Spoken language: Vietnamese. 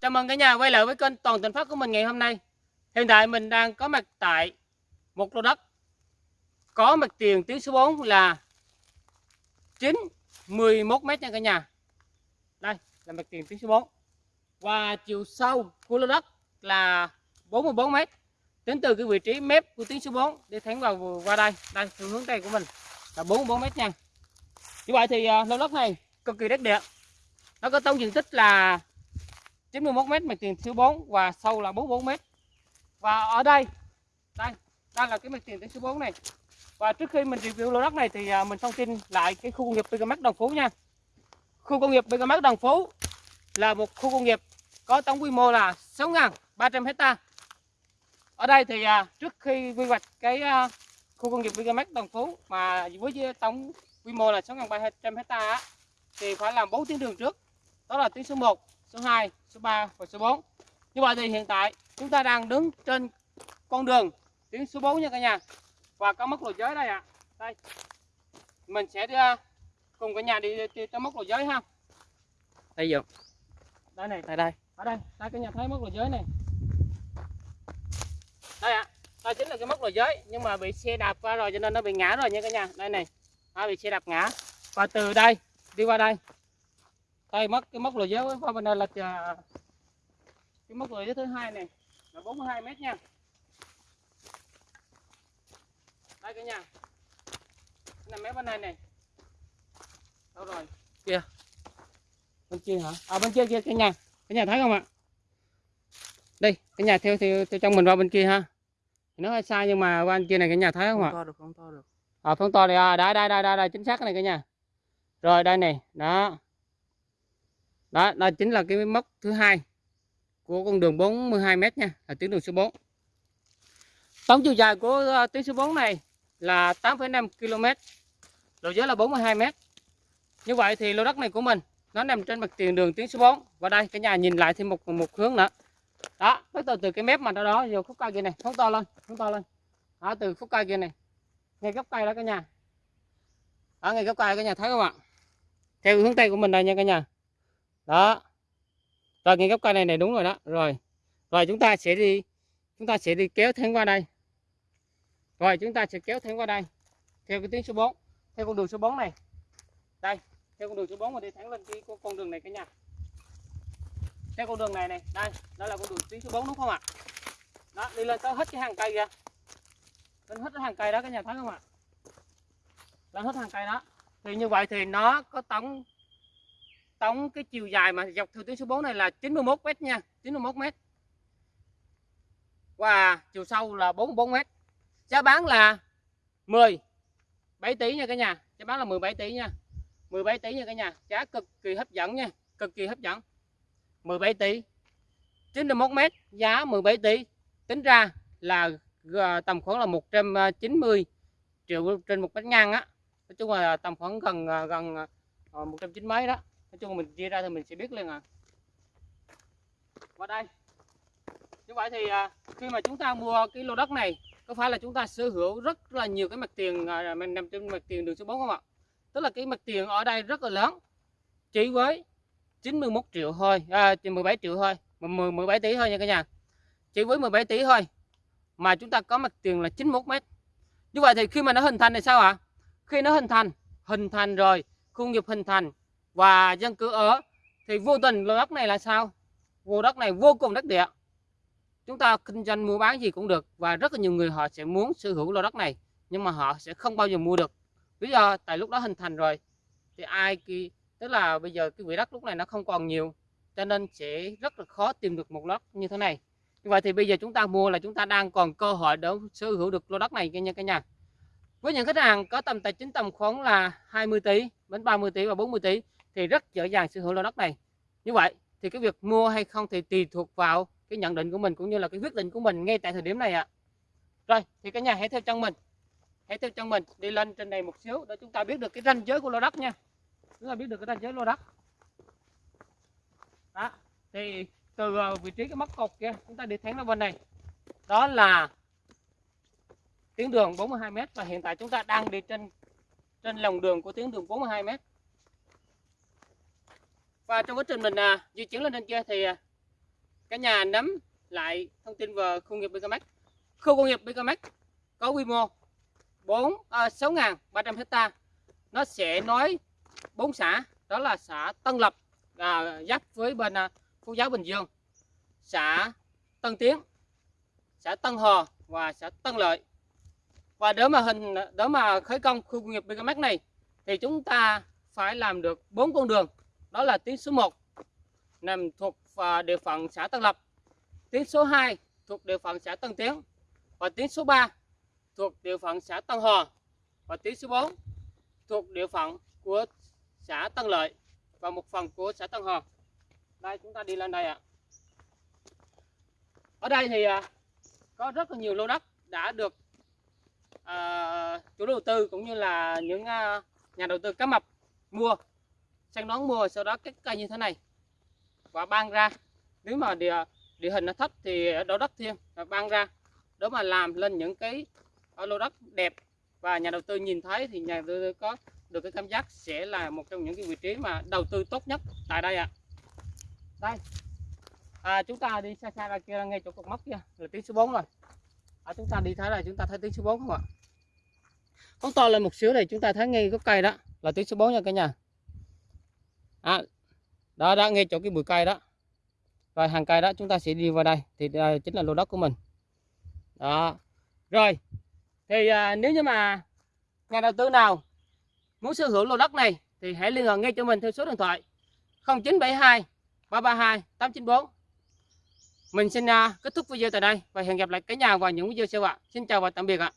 Chào mừng cả nhà quay lại với kênh Toàn tình Phát của mình ngày hôm nay. Hiện tại mình đang có mặt tại một lô đất. Có mặt tiền tuyến số 4 là 9 11 mét nha cả nhà. Đây là mặt tiền tuyến số 4 Và chiều sâu của lô đất là 44 mét. Tính từ cái vị trí mép của tuyến số 4 để thẳng vào qua đây. Đây, hướng tây của mình là 44 mét nha. Như vậy thì ờ, lô đất này cực kỳ đất địa. Nó có tổng diện tích là 91 m mặt tiền thứ 4 và sâu là 44 m. Và ở đây đây, đây là cái mặt tiền thứ 4 này. Và trước khi mình review lô đất này thì ờ, mình thông tin lại cái khu công nghiệp Bigamax Đồng Phú nha. Khu công nghiệp Bigamax Đồng Phú là một khu công nghiệp có tổng quy mô là 6.300 hecta. Ở đây thì ờ, trước khi quy hoạch cái khu công nghiệp Bigamax Đồng Phú mà với tổng quy mô là 6.300 hecta thì phải làm 4 tuyến đường trước. Đó là tuyến số 1, số 2, số 3 và số 4. Như vậy thì hiện tại chúng ta đang đứng trên con đường tuyến số 4 nha cả nhà. Và có mốc lối giới đây ạ. À. Đây. Mình sẽ đi à, cùng cả nhà đi, đi, đi tới mốc lối giới ha. Đây giờ. Đây này, tại đây. Ở đây, đây cả nhà thấy mốc lối giới này. Đây ạ. À. Đây chính là cái mốc lối giới nhưng mà bị xe đạp qua rồi cho nên nó bị ngã rồi nha cả nhà. Đây này hai bị xe đạp ngã. Và từ đây đi qua đây. Đây mất cái mốc lùi dấu qua bên đây là à, cái mốc lùi dấu thứ hai này là 42 mét nha. Đây cả nhà. Cái mé bên này này. Đâu rồi? Kia bên kia hả? À bên kia kia cái nhà. Cái nhà thấy không ạ? Đây cái nhà theo theo, theo trong mình qua bên kia ha. Nó hơi sai nhưng mà qua bên kia này cái nhà thấy không, không ạ to được không to được à phân to này à đây đây đây đây chính xác cái này cả nhà. Rồi đây này đó. Đó đó chính là cái mốc thứ hai của con đường 42 m nha là tuyến đường số 4 tổng chiều dài của uh, tuyến số 4 này là 8,5 km độ giới là 42 m như vậy thì lô đất này của mình nó nằm trên mặt tiền đường tuyến số 4 và đây cả nhà nhìn lại thêm một một hướng nữa. Đó bắt đầu từ cái mép mà đó đó vô khúc cây kia này phóng to lên phóng to lên. Đó từ khúc cây kia này ngay gốc cây đó cả nhà. Ở ngay gốc cây cả nhà, thấy không ạ? Theo hướng tây của mình đây nha cả nhà. Đó. Rồi, ngay gốc cây này này, đúng rồi đó. Rồi. Rồi, chúng ta sẽ đi, chúng ta sẽ đi kéo thêm qua đây. Rồi, chúng ta sẽ kéo thêm qua đây. Theo cái tuyến số 4 theo con đường số 4 này. Đây, theo con đường số 4 mà đi thẳng lên cái con đường này cả nhà. Theo con đường này này, đây, đó là con đường tuyến số 4 đúng không ạ? Đó, đi lên tới hết cái hàng cây kìa lên hết hàng cây đó cả nhà thấy không ạ? Lên hết hàng cây đó. Thì như vậy thì nó có tổng tổng cái chiều dài mà dọc theo tuyến số 4 này là 91 m nha 91 m và chiều sâu là 44 m giá bán là 10 7 tỷ nha cả nhà. Giá bán là 17 tỷ nha. 17 tỷ nha cả nhà. Giá cực kỳ hấp dẫn nha, cực kỳ hấp dẫn. 17 tỷ 91 m giá 17 tỷ, tính ra là tầm khoảng là 190 triệu trên một mét ngang á. Nói chung là tầm khoảng gần à, gần à, ờ, 190 mấy đó. Nói chung mình chia ra thì mình sẽ biết liền à. Qua đây. Như vậy thì à, khi mà chúng ta mua cái lô đất này có phải là chúng ta sở hữu rất là nhiều cái mặt tiền mình nằm trên mặt tiền đường số 4 không ạ? Tức là cái mặt tiền ở đây rất là lớn chỉ với 91 triệu thôi à, 17 triệu thôi 10, 17 tỷ thôi nha cả nhà. Chỉ với 17 tỷ thôi mà chúng ta có mặt tiền là 91 mét. Như vậy thì khi mà nó hình thành thì sao ạ? Khi nó hình thành hình thành rồi, khu nghiệp hình thành và dân cư ở, thì vô tình lô đất này là sao? Lô đất này vô cùng đất địa. Chúng ta kinh doanh mua bán gì cũng được và rất là nhiều người họ sẽ muốn sở hữu lô đất này, nhưng mà họ sẽ không bao giờ mua được. Lý do tại lúc đó hình thành rồi, thì ai kỳ tức là bây giờ cái vị đất lúc này nó không còn nhiều, cho nên sẽ rất là khó tìm được một lót như thế này vậy thì bây giờ chúng ta mua là chúng ta đang còn cơ hội để sở hữu được lô đất này nha cả nhà. Với những khách hàng có tầm tài chính tầm khoảng là 20 tỷ đến 30 tỷ và 40 tỷ thì rất dễ dàng sở hữu lô đất này. Như vậy thì cái việc mua hay không thì tùy thuộc vào cái nhận định của mình cũng như là cái quyết định của mình ngay tại thời điểm này ạ. À. rồi, thì cả nhà hãy theo chân mình. Hãy theo chân mình, đi lên trên này một xíu để chúng ta biết được cái ranh giới của lô đất nha. Chúng ta biết được cái ranh giới lô đất. Đó, thì từ ờ, vị trí cái móc cột kia chúng ta đi thẳng ra bên này. Đó là tuyến đường 42m và hiện tại chúng ta đang đi trên trên lòng đường của tuyến đường 42m và trong quá trình mình à, di chuyển lên trên kia thì à, cả nhà nắm lại thông tin về khu công nghiệp Bicamac khu công nghiệp Bicamac có quy mô 4 à, 6.300 hecta. Nó sẽ nói bốn xã đó là xã Tân Lập à, giáp với bên à, Phú Giáo Bình Dương xã Tân Tiến xã Tân Hò và xã Tân Lợi. Và để mà hình, để mà khởi công khu công nghiệp BKMX này, thì chúng ta phải làm được bốn con đường. Đó là tuyến số 1 nằm thuộc à, địa phận xã Tân Lập. Tuyến số 2 thuộc địa phận xã Tân Tiến. Và tuyến số 3 thuộc địa phận xã Tân Hò và tuyến số 4 thuộc địa phận của xã Tân Lợi và một phần của xã Tân Hò đây chúng ta đi lên đây ạ. Ở đây thì à, có rất là nhiều lô đất đã được à, chủ đầu tư cũng như là những à, nhà đầu tư cá mập mua sang đón mua sau đó cắt cây như thế này và ban ra. Nếu mà địa địa hình nó thấp thì đổ đất thêm và ban ra. Đó mà làm lên những cái à, lô đất đẹp và nhà đầu tư nhìn thấy thì nhà đầu tư có được cái cảm giác sẽ là một trong những cái vị trí mà đầu tư tốt nhất tại đây ạ đây. À, chúng ta đi xa xa ra kia ngay chỗ cột mốc kia là tiếng số 4 rồi. À, chúng ta đi thấy là chúng ta thấy tiếng số 4 không ạ? Phóng to lên một xíu này chúng ta thấy ngay gốc cây đó là tiếng số 4 nha cả nhà. À, đó đã ngay chỗ cái bụi cây đó. Rồi hàng cây đó chúng ta sẽ đi vào đây thì đây chính là lô đất của mình. Đó. Rồi thì à, nếu như mà nhà đầu tư nào muốn sở hữu lô đất này thì hãy liên hệ ngay cho mình theo số điện thoại 0972 332 894 mình xin à, kết thúc video tại đây và hẹn gặp lại cả nhà vào những video sau ạ. Xin chào và tạm biệt ạ.